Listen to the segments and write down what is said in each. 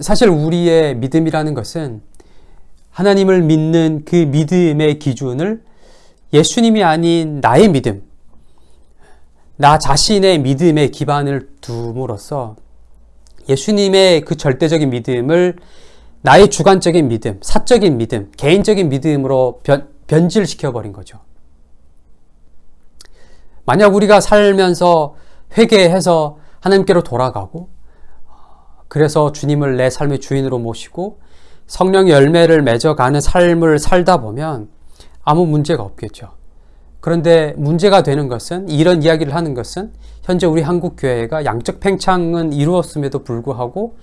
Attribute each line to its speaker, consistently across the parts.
Speaker 1: 사실 우리의 믿음이라는 것은 하나님을 믿는 그 믿음의 기준을 예수님이 아닌 나의 믿음, 나 자신의 믿음의 기반을 둠으로써 예수님의 그 절대적인 믿음을 나의 주관적인 믿음, 사적인 믿음, 개인적인 믿음으로 변, 변질시켜버린 거죠. 만약 우리가 살면서 회개해서 하나님께로 돌아가고 그래서 주님을 내 삶의 주인으로 모시고 성령의 열매를 맺어가는 삶을 살다 보면 아무 문제가 없겠죠. 그런데 문제가 되는 것은 이런 이야기를 하는 것은 현재 우리 한국 교회가 양적 팽창은 이루었음에도 불구하고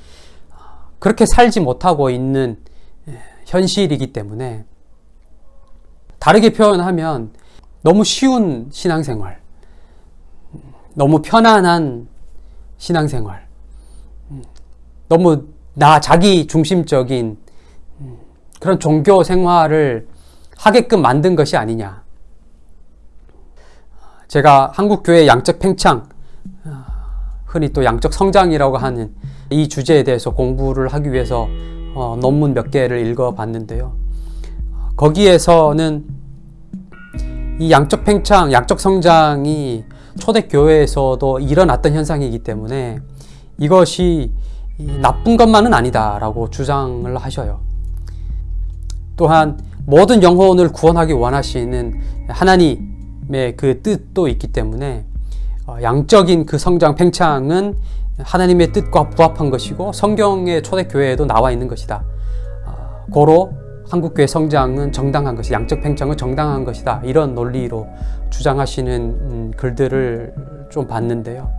Speaker 1: 그렇게 살지 못하고 있는 현실이기 때문에 다르게 표현하면 너무 쉬운 신앙생활, 너무 편안한 신앙생활, 너무 나 자기 중심적인 그런 종교 생활을 하게끔 만든 것이 아니냐. 제가 한국교회 양적 팽창, 흔히 또 양적 성장이라고 하는 이 주제에 대해서 공부를 하기 위해서 어, 논문 몇 개를 읽어봤는데요. 거기에서는 이 양적 팽창, 양적 성장이 초대교회에서도 일어났던 현상이기 때문에 이것이 나쁜 것만은 아니다라고 주장을 하셔요. 또한 모든 영혼을 구원하기 원하시는 하나님의 그 뜻도 있기 때문에 어, 양적인 그 성장 팽창은 하나님의 뜻과 부합한 것이고 성경의 초대교회에도 나와 있는 것이다. 어, 고로 한국교회 성장은 정당한 것이 양적 팽창은 정당한 것이다. 이런 논리로 주장하시는 음, 글들을 좀 봤는데요.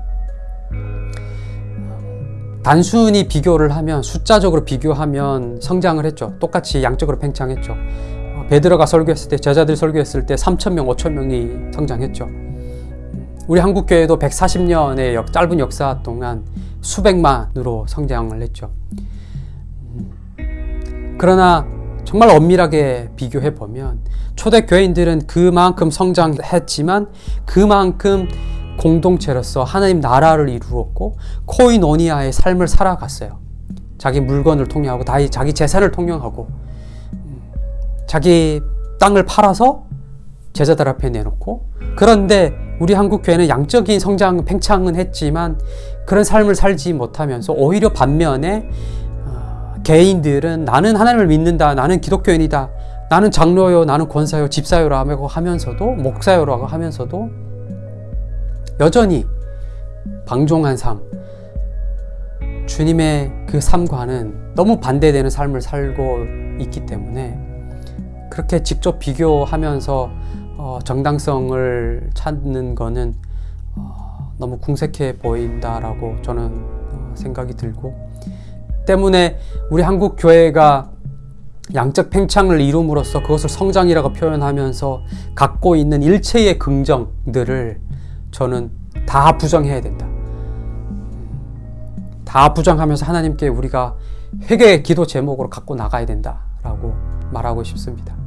Speaker 1: 단순히 비교를 하면 숫자적으로 비교하면 성장을 했죠. 똑같이 양적으로 팽창했죠. 어, 베드로가 설교했을 때 제자들 설교했을 때 3천 명, 5천 명이 성장했죠. 우리 한국교회도 140년의 역, 짧은 역사 동안 수백만으로 성장을 했죠. 그러나 정말 엄밀하게 비교해 보면 초대 교인들은 그만큼 성장했지만 그만큼 공동체로서 하나님 나라를 이루었고 코이노니아의 삶을 살아갔어요. 자기 물건을 통용하고 자기 재산을 통용하고 자기 땅을 팔아서 제자들 앞에 내놓고 그런데 우리 한국 교회는 양적인 성장 팽창은 했지만 그런 삶을 살지 못하면서 오히려 반면에 어, 개인들은 나는 하나님을 믿는다 나는 기독교인이다 나는 장로요 나는 권사요 집사요라고 하면서도 목사요라고 하면서도 여전히 방종한 삶. 주님의 그 삶과는 너무 반대되는 삶을 살고 있기 때문에 그렇게 직접 비교하면서 어, 정당성을 찾는 거는 어, 너무 궁색해 보인다라고 저는 어, 생각이 들고 때문에 우리 한국 교회가 양적 팽창을 이룸으로써 그것을 성장이라고 표현하면서 갖고 있는 일체의 긍정들을 저는 다 부정해야 된다. 다 부정하면서 하나님께 우리가 회개의 기도 제목으로 갖고 나가야 된다라고 말하고 싶습니다.